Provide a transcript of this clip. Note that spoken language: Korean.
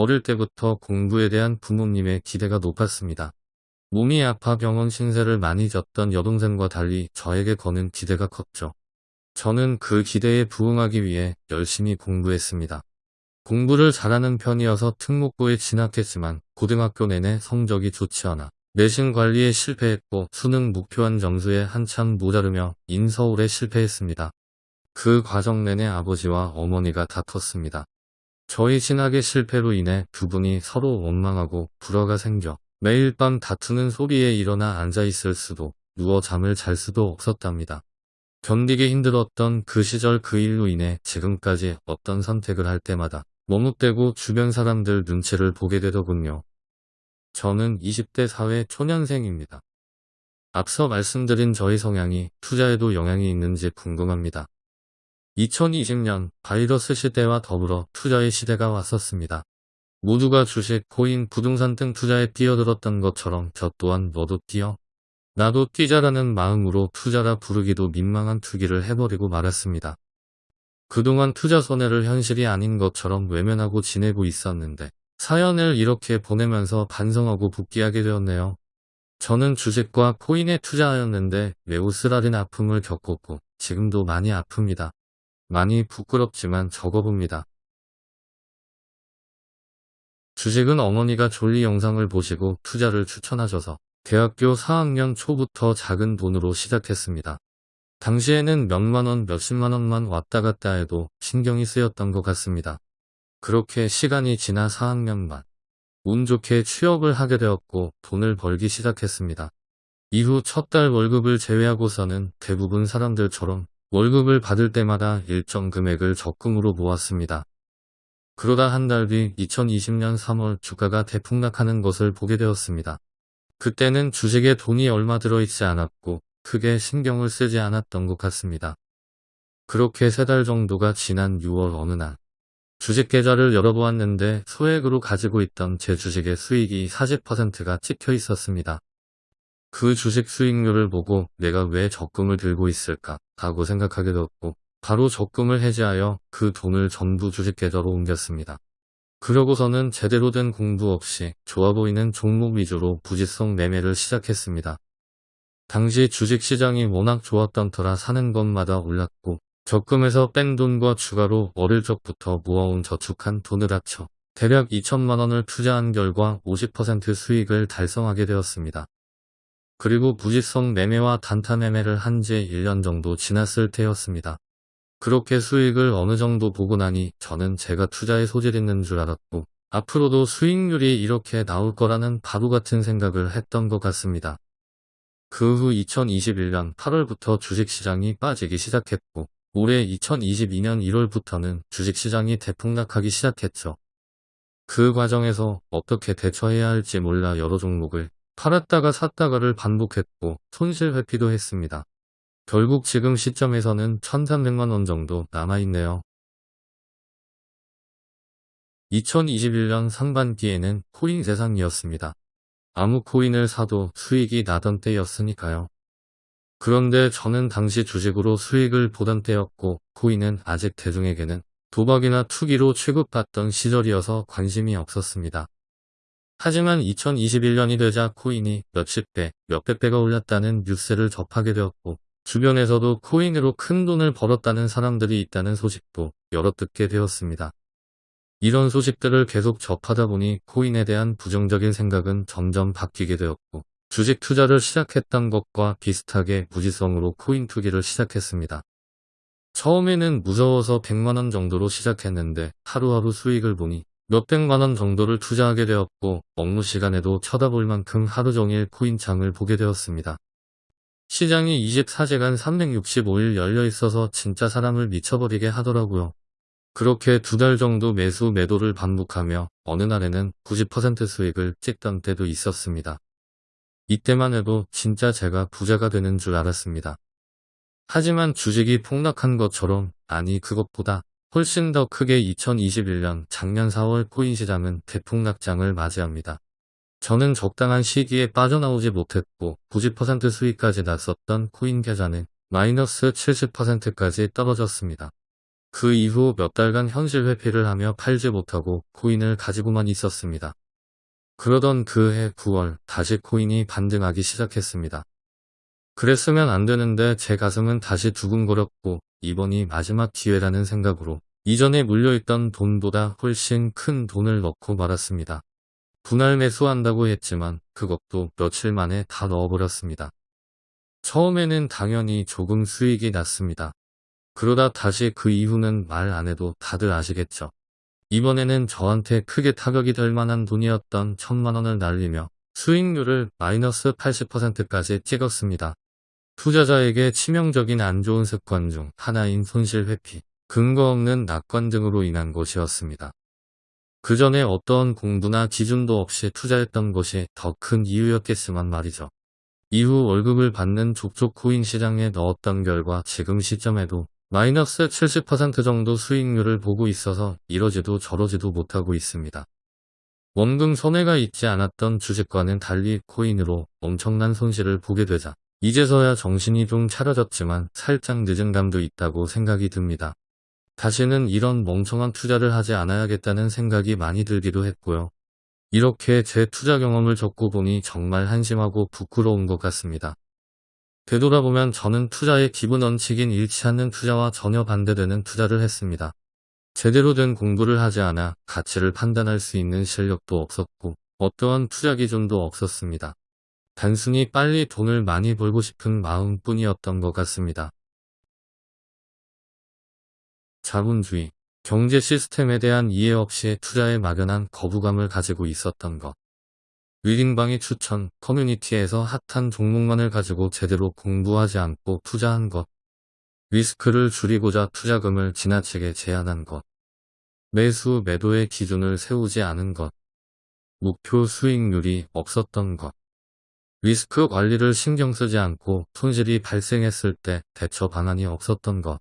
어릴 때부터 공부에 대한 부모님의 기대가 높았습니다. 몸이 아파 병원 신세를 많이 졌던 여동생과 달리 저에게 거는 기대가 컸죠. 저는 그 기대에 부응하기 위해 열심히 공부했습니다. 공부를 잘하는 편이어서 특목고에 진학했지만 고등학교 내내 성적이 좋지 않아 내신 관리에 실패했고 수능 목표한 점수에 한참 모자르며 인서울에 실패했습니다. 그 과정 내내 아버지와 어머니가 다퉜습니다. 저희 진학의 실패로 인해 두 분이 서로 원망하고 불화가 생겨 매일 밤 다투는 소리에 일어나 앉아있을 수도 누워 잠을 잘 수도 없었답니다. 견디기 힘들었던 그 시절 그 일로 인해 지금까지 어떤 선택을 할 때마다 머뭇대고 주변 사람들 눈치를 보게 되더군요. 저는 20대 사회 초년생입니다. 앞서 말씀드린 저희 성향이 투자에도 영향이 있는지 궁금합니다. 2020년 바이러스 시대와 더불어 투자의 시대가 왔었습니다. 모두가 주식, 코인, 부동산 등 투자에 뛰어들었던 것처럼 저 또한 너도 뛰어. 나도 뛰자라는 마음으로 투자라 부르기도 민망한 투기를 해버리고 말았습니다. 그동안 투자 손해를 현실이 아닌 것처럼 외면하고 지내고 있었는데 사연을 이렇게 보내면서 반성하고 복귀하게 되었네요. 저는 주식과 코인에 투자하였는데 매우 쓰라린 아픔을 겪었고 지금도 많이 아픕니다. 많이 부끄럽지만 적어봅니다. 주식은 어머니가 졸리 영상을 보시고 투자를 추천하셔서 대학교 4학년 초부터 작은 돈으로 시작했습니다. 당시에는 몇만원 몇십만원만 왔다 갔다 해도 신경이 쓰였던 것 같습니다. 그렇게 시간이 지나 4학년 반. 운 좋게 취업을 하게 되었고 돈을 벌기 시작했습니다. 이후 첫 달 월급을 제외하고서는 대부분 사람들처럼 월급을 받을 때마다 일정 금액을 적금으로 모았습니다. 그러다 한 달 뒤 2020년 3월 주가가 대폭락하는 것을 보게 되었습니다. 그때는 주식에 돈이 얼마 들어있지 않았고 크게 신경을 쓰지 않았던 것 같습니다. 그렇게 세 달 정도가 지난 6월 어느 날 주식 계좌를 열어보았는데 소액으로 가지고 있던 제 주식의 수익이 40%가 찍혀 있었습니다. 그 주식 수익률을 보고 내가 왜 적금을 들고 있을까 하고 생각하게 되었고 바로 적금을 해지하여 그 돈을 전부 주식 계좌로 옮겼습니다. 그러고서는 제대로 된 공부 없이 좋아 보이는 종목 위주로 부지성 매매를 시작했습니다. 당시 주식시장이 워낙 좋았던 터라 사는 것마다 올랐고 적금에서 뺀 돈과 추가로 어릴 적부터 모아온 저축한 돈을 합쳐 대략 2천만 원을 투자한 결과 50% 수익을 달성하게 되었습니다. 그리고 부지성 매매와 단타 매매를 한 지 1년 정도 지났을 때였습니다. 그렇게 수익을 어느 정도 보고 나니 저는 제가 투자에 소질 있는 줄 알았고 앞으로도 수익률이 이렇게 나올 거라는 바보 같은 생각을 했던 것 같습니다. 그 후 2021년 8월부터 주식시장이 빠지기 시작했고 올해 2022년 1월부터는 주식시장이 대폭락하기 시작했죠. 그 과정에서 어떻게 대처해야 할지 몰라 여러 종목을 팔았다가 샀다가를 반복했고 손실 회피도 했습니다. 결국 지금 시점에서는 1300만원 정도 남아있네요. 2021년 상반기에는 코인 세상이었습니다. 아무 코인을 사도 수익이 나던 때였으니까요. 그런데 저는 당시 주식으로 수익을 보던 때였고 코인은 아직 대중에게는 도박이나 투기로 취급받던 시절이어서 관심이 없었습니다. 하지만 2021년이 되자 코인이 몇십 배, 몇백 배가 올랐다는 뉴스를 접하게 되었고 주변에서도 코인으로 큰 돈을 벌었다는 사람들이 있다는 소식도 여러 듣게 되었습니다. 이런 소식들을 계속 접하다 보니 코인에 대한 부정적인 생각은 점점 바뀌게 되었고 주식 투자를 시작했던 것과 비슷하게 무지성으로 코인 투기를 시작했습니다. 처음에는 무서워서 100만원 정도로 시작했는데 하루하루 수익을 보니 몇백만원 정도를 투자하게 되었고 업무 시간에도 쳐다볼 만큼 하루 종일 코인창을 보게 되었습니다. 시장이 24시간 365일 열려 있어서 진짜 사람을 미쳐버리게 하더라고요. 그렇게 두 달 정도 매수 매도를 반복하며 어느 날에는 90% 수익을 찍던 때도 있었습니다. 이때만 해도 진짜 제가 부자가 되는 줄 알았습니다. 하지만 주식이 폭락한 것처럼 아니 그것보다 훨씬 더 크게 2021년 작년 4월 코인 시장은 대폭락장을 맞이합니다. 저는 적당한 시기에 빠져나오지 못했고 90% 수익까지 났었던 코인 계좌는 마이너스 70%까지 떨어졌습니다. 그 이후 몇 달간 현실 회피를 하며 팔지 못하고 코인을 가지고만 있었습니다. 그러던 그해 9월 다시 코인이 반등하기 시작했습니다. 그랬으면 안 되는데 제 가슴은 다시 두근거렸고 이번이 마지막 기회라는 생각으로 이전에 물려있던 돈보다 훨씬 큰 돈을 넣고 말았습니다. 분할 매수한다고 했지만 그것도 며칠 만에 다 넣어버렸습니다. 처음에는 당연히 조금 수익이 났습니다. 그러다 다시 그 이후는 말 안 해도 다들 아시겠죠. 이번에는 저한테 크게 타격이 될 만한 돈이었던 천만원을 날리며 수익률을 마이너스 80%까지 찍었습니다. 투자자에게 치명적인 안 좋은 습관 중 하나인 손실 회피, 근거 없는 낙관 등으로 인한 것이었습니다. 그 전에 어떠한 공부나 기준도 없이 투자했던 것이 더 큰 이유였겠지만 말이죠. 이후 월급을 받는 족족 코인 시장에 넣었던 결과 지금 시점에도 마이너스 70% 정도 수익률을 보고 있어서 이러지도 저러지도 못하고 있습니다. 원금 손해가 있지 않았던 주식과는 달리 코인으로 엄청난 손실을 보게 되자 이제서야 정신이 좀 차려졌지만 살짝 늦은 감도 있다고 생각이 듭니다. 다시는 이런 멍청한 투자를 하지 않아야겠다는 생각이 많이 들기도 했고요. 이렇게 제 투자 경험을 적고 보니 정말 한심하고 부끄러운 것 같습니다. 되돌아보면 저는 투자의 기본 원칙인 잃지 않는 투자와 전혀 반대되는 투자를 했습니다. 제대로 된 공부를 하지 않아 가치를 판단할 수 있는 실력도 없었고 어떠한 투자 기준도 없었습니다. 단순히 빨리 돈을 많이 벌고 싶은 마음뿐이었던 것 같습니다. 자본주의, 경제 시스템에 대한 이해 없이 투자에 막연한 거부감을 가지고 있었던 것. 위링방이 추천, 커뮤니티에서 핫한 종목만을 가지고 제대로 공부하지 않고 투자한 것. 리스크를 줄이고자 투자금을 지나치게 제한한 것. 매수 매도의 기준을 세우지 않은 것. 목표 수익률이 없었던 것. 리스크 관리를 신경 쓰지 않고 손실이 발생했을 때 대처 방안이 없었던 것.